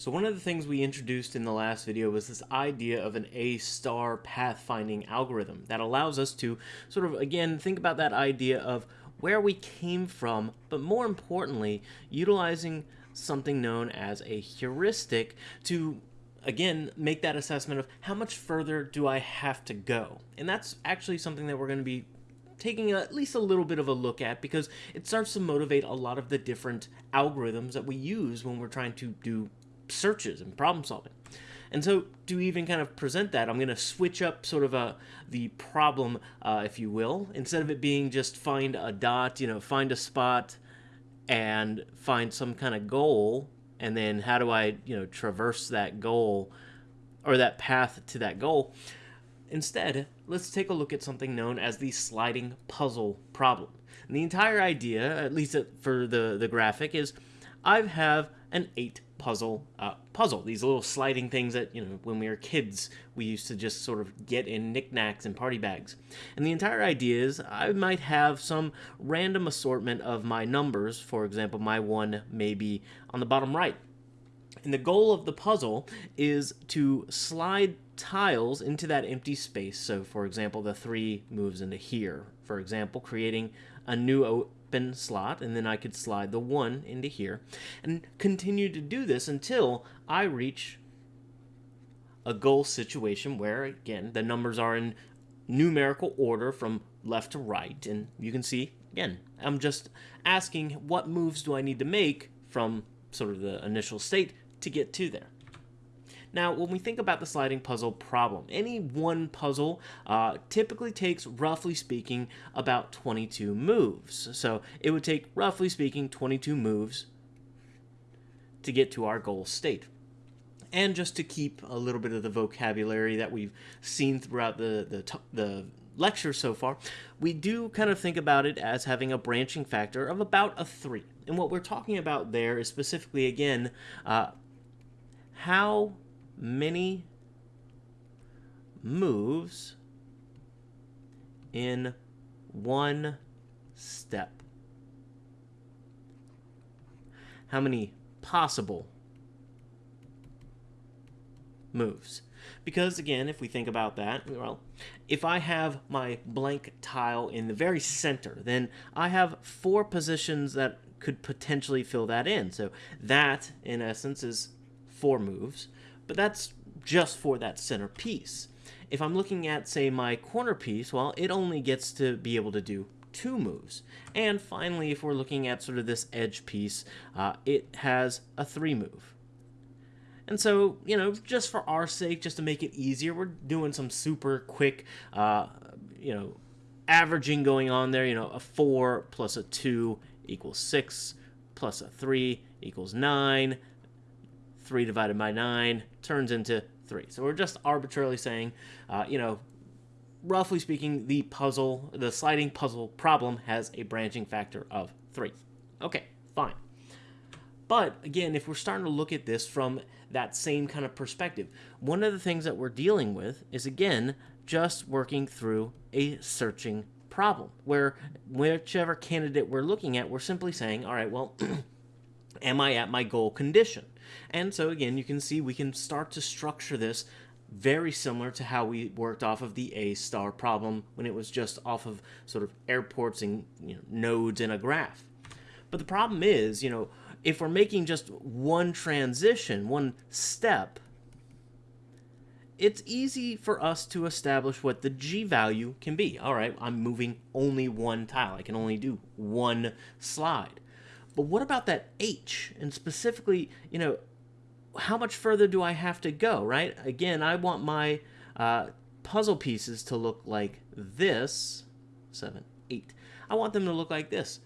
So one of the things we introduced in the last video was this idea of an A-star pathfinding algorithm that allows us to sort of, again, think about that idea of where we came from, but more importantly, utilizing something known as a heuristic to again make that assessment of how much further do I have to go. And that's actually something that we're going to be taking at least a little bit of a look at because it starts to motivate a lot of the different algorithms that we use when we're trying to do searches and problem solving. And so to even kind of present that, I'm going to switch up sort of a the problem, uh, if you will. Instead of it being just find a dot, you know, find a spot and find some kind of goal, and then how do I, you know, traverse that goal or that path to that goal. Instead, let's take a look at something known as the sliding puzzle problem. And the entire idea, at least for the, the graphic, is I have an eight puzzle uh, puzzle. These little sliding things that, you know, when we were kids, we used to just sort of get in knickknacks and party bags. And the entire idea is I might have some random assortment of my numbers. For example, my one may be on the bottom right. And the goal of the puzzle is to slide tiles into that empty space. So, for example, the three moves into here. For example, creating a new open slot, and then I could slide the one into here, and continue to do this until I reach a goal situation where, again, the numbers are in numerical order from left to right, and you can see, again, I'm just asking what moves do I need to make from sort of the initial state to get to there. Now, when we think about the sliding puzzle problem, any one puzzle uh, typically takes, roughly speaking, about 22 moves. So it would take, roughly speaking, 22 moves to get to our goal state. And just to keep a little bit of the vocabulary that we've seen throughout the, the, the lecture so far, we do kind of think about it as having a branching factor of about a 3. And what we're talking about there is specifically, again, uh, how many moves in one step? How many possible moves? Because again, if we think about that, well, if I have my blank tile in the very center, then I have four positions that could potentially fill that in. So that, in essence, is four moves but that's just for that center piece. If I'm looking at, say, my corner piece, well, it only gets to be able to do two moves. And finally, if we're looking at sort of this edge piece, uh, it has a three move. And so, you know, just for our sake, just to make it easier, we're doing some super quick, uh, you know, averaging going on there. You know, a 4 plus a 2 equals 6, plus a 3 equals 9, 3 divided by 9 turns into 3. So we're just arbitrarily saying, uh, you know, roughly speaking, the puzzle, the sliding puzzle problem has a branching factor of 3. Okay, fine. But again, if we're starting to look at this from that same kind of perspective, one of the things that we're dealing with is, again, just working through a searching problem where whichever candidate we're looking at, we're simply saying, all right, well, am I at my goal condition? And so again, you can see we can start to structure this very similar to how we worked off of the A star problem when it was just off of sort of airports and you know, nodes in a graph. But the problem is, you know, if we're making just one transition, one step, it's easy for us to establish what the G value can be. All right, I'm moving only one tile. I can only do one slide. But what about that H? And specifically, you know, how much further do I have to go, right? Again, I want my uh, puzzle pieces to look like this. Seven, eight. I want them to look like this.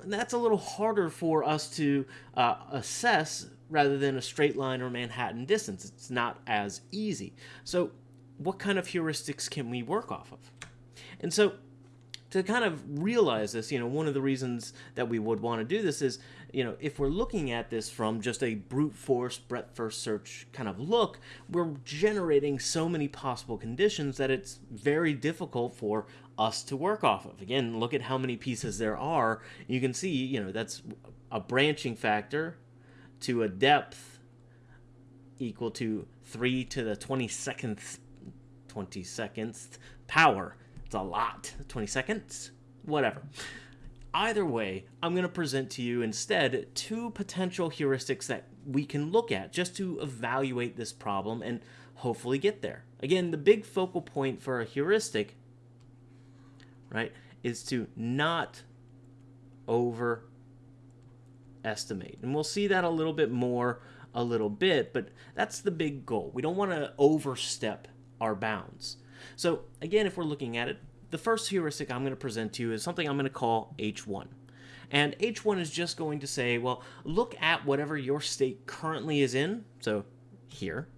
And that's a little harder for us to uh, assess rather than a straight line or Manhattan distance. It's not as easy. So what kind of heuristics can we work off of? And so to kind of realize this, you know, one of the reasons that we would want to do this is, you know, if we're looking at this from just a brute force breadth first search kind of look, we're generating so many possible conditions that it's very difficult for us to work off of. Again, look at how many pieces there are. You can see, you know, that's a branching factor to a depth equal to 3 to the 22nd 22nd power. It's a lot. 20 seconds? Whatever. Either way, I'm going to present to you instead two potential heuristics that we can look at just to evaluate this problem and hopefully get there. Again, the big focal point for a heuristic, right, is to not overestimate. And we'll see that a little bit more a little bit, but that's the big goal. We don't want to overstep our bounds. So again, if we're looking at it, the first heuristic I'm going to present to you is something I'm going to call H1. And H1 is just going to say, well, look at whatever your state currently is in, so here,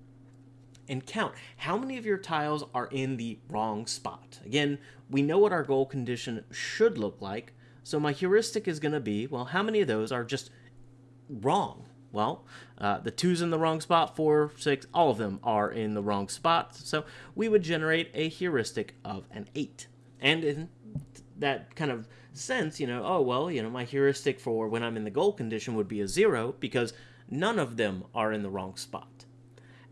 and count how many of your tiles are in the wrong spot. Again, we know what our goal condition should look like, so my heuristic is going to be, well, how many of those are just wrong? Well, uh, the two's in the wrong spot, four, six, all of them are in the wrong spot. So we would generate a heuristic of an eight. And in that kind of sense, you know, oh, well, you know, my heuristic for when I'm in the goal condition would be a zero because none of them are in the wrong spot.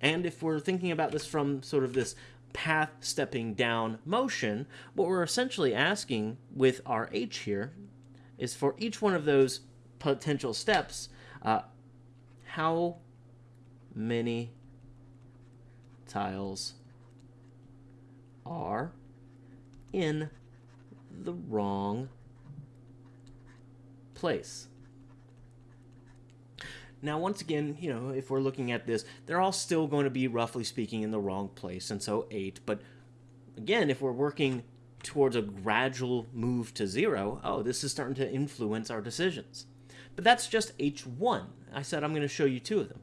And if we're thinking about this from sort of this path stepping down motion, what we're essentially asking with our H here is for each one of those potential steps, uh, how many tiles are in the wrong place. Now, once again, you know, if we're looking at this, they're all still going to be, roughly speaking, in the wrong place, and so 8. But again, if we're working towards a gradual move to 0, oh, this is starting to influence our decisions. But that's just H1. I said I'm going to show you two of them.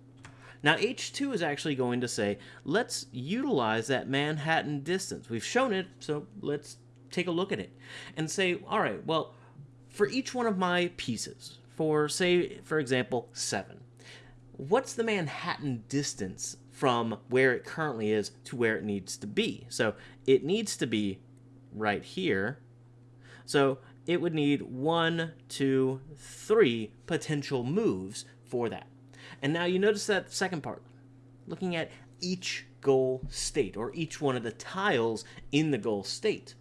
Now H2 is actually going to say, let's utilize that Manhattan distance. We've shown it, so let's take a look at it. And say, all right, well, for each one of my pieces, for say, for example, 7, what's the Manhattan distance from where it currently is to where it needs to be? So it needs to be right here. So it would need one, two, three potential moves for that. And now you notice that second part, looking at each goal state, or each one of the tiles in the goal state.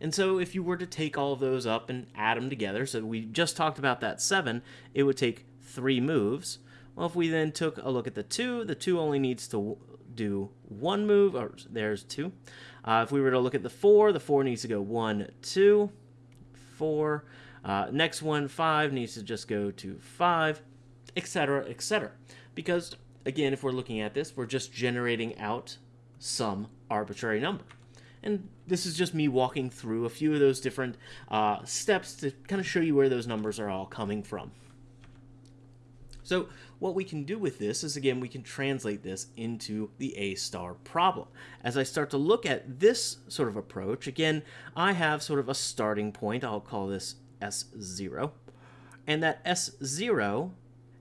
And so if you were to take all of those up and add them together, so we just talked about that 7, it would take 3 moves. Well, if we then took a look at the 2, the 2 only needs to do one move, or there's 2. Uh, if we were to look at the 4, the 4 needs to go 1, 2, 4. Uh, next one, 5, needs to just go to 5, etc., etc. Because, again, if we're looking at this, we're just generating out some arbitrary number. And this is just me walking through a few of those different uh, steps to kind of show you where those numbers are all coming from. So what we can do with this is, again, we can translate this into the A-star problem. As I start to look at this sort of approach, again, I have sort of a starting point. I'll call this S0. And that S0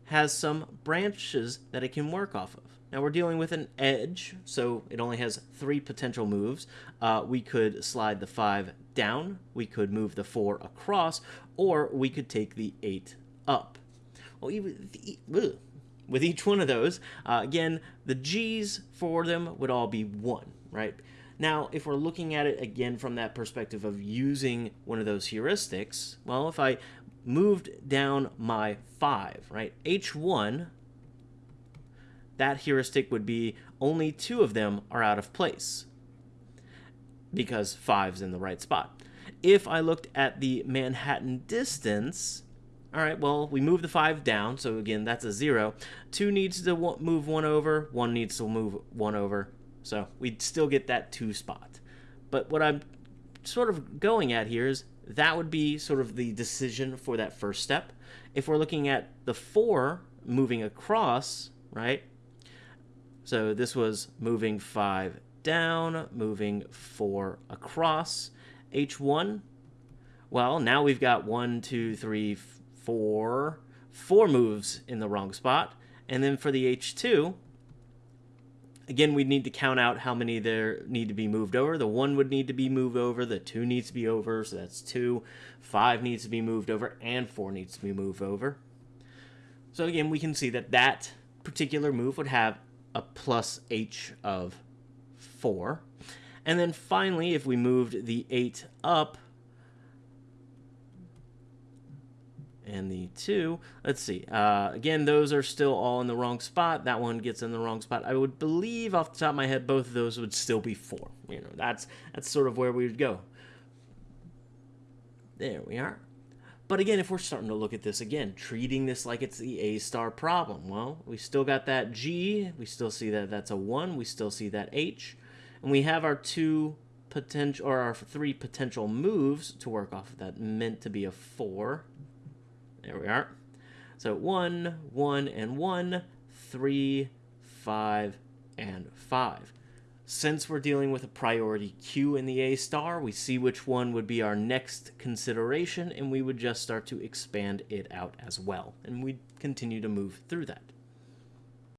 has some branches that it can work off of. Now we're dealing with an edge, so it only has three potential moves. Uh, we could slide the 5 down, we could move the 4 across, or we could take the 8 up. Well, even with each one of those, uh, again, the G's for them would all be 1, right? Now, if we're looking at it again from that perspective of using one of those heuristics, well, if I moved down my 5, right, H1, that heuristic would be only two of them are out of place because 5's in the right spot. If I looked at the Manhattan distance, all right, well, we move the 5 down, so again, that's a 0. 2 needs to move 1 over, 1 needs to move 1 over, so we'd still get that 2 spot. But what I'm sort of going at here is that would be sort of the decision for that first step. If we're looking at the 4 moving across, right? So this was moving 5 down, moving 4 across. H1, well, now we've got 1, 2, 3, for four moves in the wrong spot. And then for the H2, again, we need to count out how many there need to be moved over. The one would need to be moved over, the two needs to be over, so that's two. Five needs to be moved over, and four needs to be moved over. So again, we can see that that particular move would have a plus H of four. And then finally, if we moved the eight up, and the 2, let's see. Uh, again, those are still all in the wrong spot. That one gets in the wrong spot. I would believe off the top of my head, both of those would still be 4. You know, that's, that's sort of where we would go. There we are. But again, if we're starting to look at this again, treating this like it's the A star problem, well, we still got that G, we still see that that's a 1, we still see that H, and we have our two potential, or our three potential moves to work off of that, meant to be a 4. There we are. So 1, 1, and 1, 3, 5, and 5. Since we're dealing with a priority queue in the A star, we see which one would be our next consideration, and we would just start to expand it out as well. And we continue to move through that.